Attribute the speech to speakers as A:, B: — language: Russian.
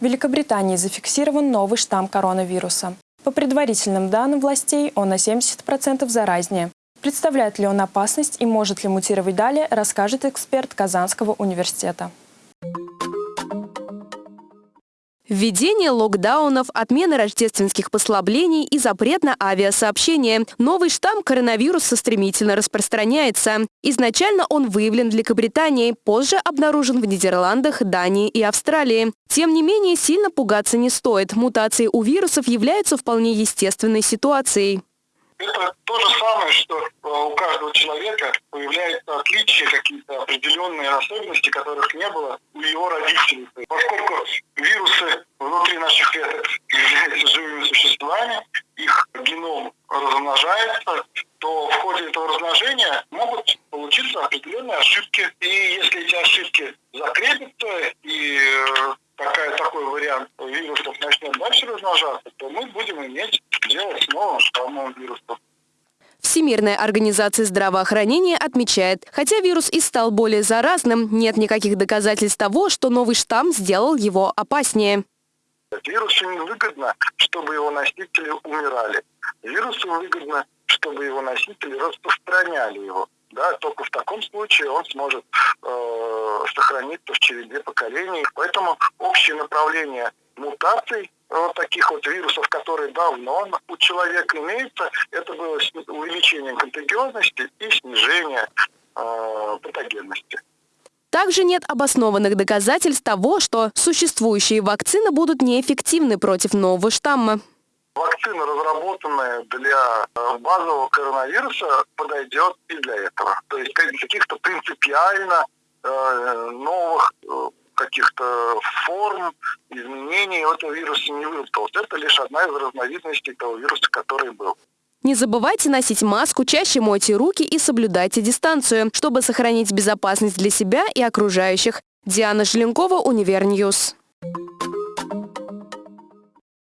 A: В Великобритании зафиксирован новый штамм коронавируса. По предварительным данным властей, он на 70% заразнее. Представляет ли он опасность и может ли мутировать далее, расскажет эксперт Казанского университета.
B: Введение локдаунов, отмена рождественских послаблений и запрет на авиасообщение. Новый штамм коронавируса стремительно распространяется. Изначально он выявлен в Великобритании, позже обнаружен в Нидерландах, Дании и Австралии. Тем не менее, сильно пугаться не стоит. Мутации у вирусов являются вполне естественной ситуацией.
C: Это то же самое, что э, у каждого человека появляются отличия, какие-то определенные особенности, которых не было у его родителей. Ходе этого размножения могут получиться определенные ошибки. И если эти ошибки закрепятся и э, такая, такой вариант вирусов начнет дальше размножаться, то мы будем иметь дело с новым штаммом вируса.
B: Всемирная организация здравоохранения отмечает, хотя вирус и стал более заразным, нет никаких доказательств того, что новый штамм сделал его опаснее.
C: Вирусу невыгодно, чтобы его носители умирали. Вирусу выгодно, чтобы его носители распространяли его. Да, только в таком случае он сможет э, сохраниться в череде поколений. Поэтому общее направление мутаций вот таких вот вирусов, которые давно у человека имеются, это было увеличение контагиозности и снижение э, патогенности.
B: Также нет обоснованных доказательств того, что существующие вакцины будут неэффективны против нового штамма.
C: Вакцина, разработанная для э, базового коронавируса, подойдет и для этого. То есть каких-то принципиально э, новых э, каких-то форм, изменений этого вируса не выработалось. Это лишь одна из разновидностей того вируса, который был.
B: Не забывайте носить маску, чаще мойте руки и соблюдайте дистанцию, чтобы сохранить безопасность для себя и окружающих. Диана Желенкова, Универ News.